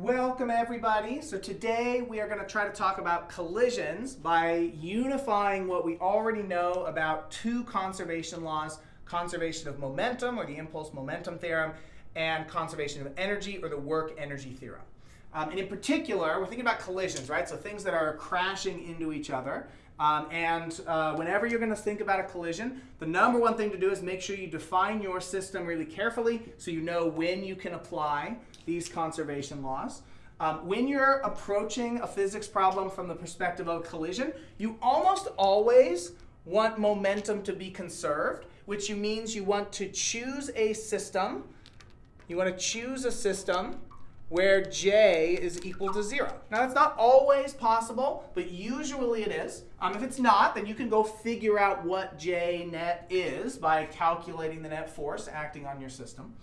Welcome everybody. So today we are going to try to talk about collisions by unifying what we already know about two conservation laws, conservation of momentum or the impulse momentum theorem and conservation of energy or the work energy theorem. Um, and in particular, we're thinking about collisions, right? So things that are crashing into each other. Um, and uh, whenever you're going to think about a collision, the number one thing to do is make sure you define your system really carefully so you know when you can apply these conservation laws. Um, when you're approaching a physics problem from the perspective of a collision, you almost always want momentum to be conserved, which means you want to choose a system. You want to choose a system where j is equal to 0. Now, that's not always possible, but usually it is. Um, if it's not, then you can go figure out what j net is by calculating the net force acting on your system.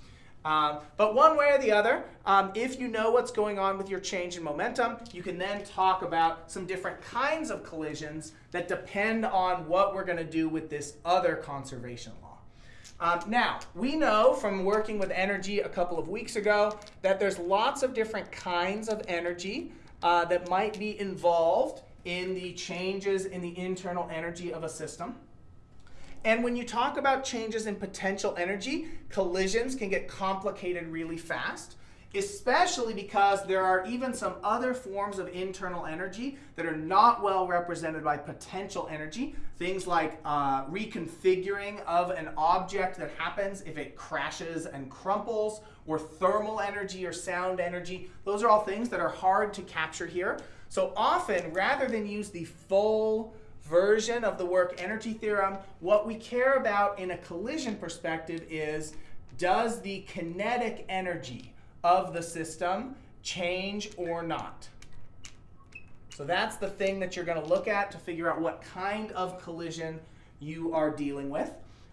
Um, but one way or the other, um, if you know what's going on with your change in momentum, you can then talk about some different kinds of collisions that depend on what we're going to do with this other conservation law. Um, now, we know from working with energy a couple of weeks ago that there's lots of different kinds of energy uh, that might be involved in the changes in the internal energy of a system. And when you talk about changes in potential energy, collisions can get complicated really fast especially because there are even some other forms of internal energy that are not well represented by potential energy. Things like uh, reconfiguring of an object that happens if it crashes and crumples, or thermal energy or sound energy. Those are all things that are hard to capture here. So often, rather than use the full version of the work energy theorem, what we care about in a collision perspective is, does the kinetic energy of the system change or not? So that's the thing that you're going to look at to figure out what kind of collision you are dealing with.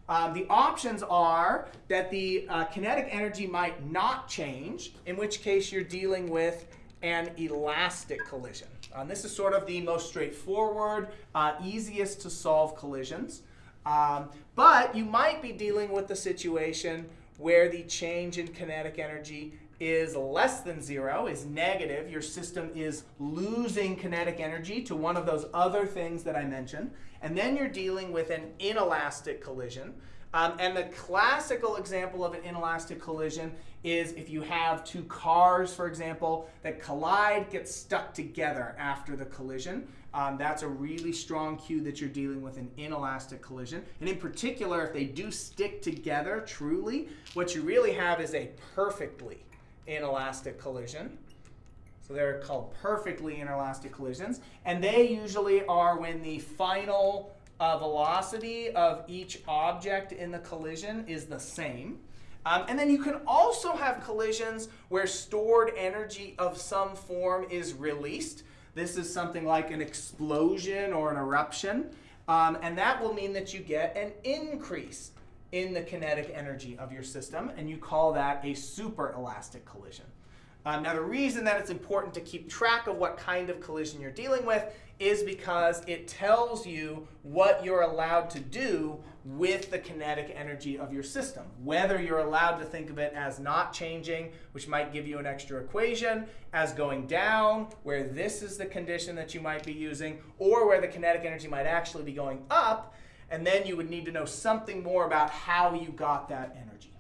Um, the options are that the uh, kinetic energy might not change, in which case you're dealing with an elastic collision. Um, this is sort of the most straightforward, uh, easiest to solve collisions. Um, but you might be dealing with the situation where the change in kinetic energy is less than zero, is negative, your system is losing kinetic energy to one of those other things that I mentioned. And then you're dealing with an inelastic collision. Um, and the classical example of an inelastic collision is if you have two cars, for example, that collide, get stuck together after the collision. Um, that's a really strong cue that you're dealing with an inelastic collision. And in particular, if they do stick together truly, what you really have is a perfectly inelastic collision. So they're called perfectly inelastic collisions. And they usually are when the final uh, velocity of each object in the collision is the same. Um, and then you can also have collisions where stored energy of some form is released. This is something like an explosion or an eruption. Um, and that will mean that you get an increase in the kinetic energy of your system, and you call that a superelastic collision. Um, now, the reason that it's important to keep track of what kind of collision you're dealing with is because it tells you what you're allowed to do with the kinetic energy of your system. Whether you're allowed to think of it as not changing, which might give you an extra equation, as going down, where this is the condition that you might be using, or where the kinetic energy might actually be going up, and then you would need to know something more about how you got that energy.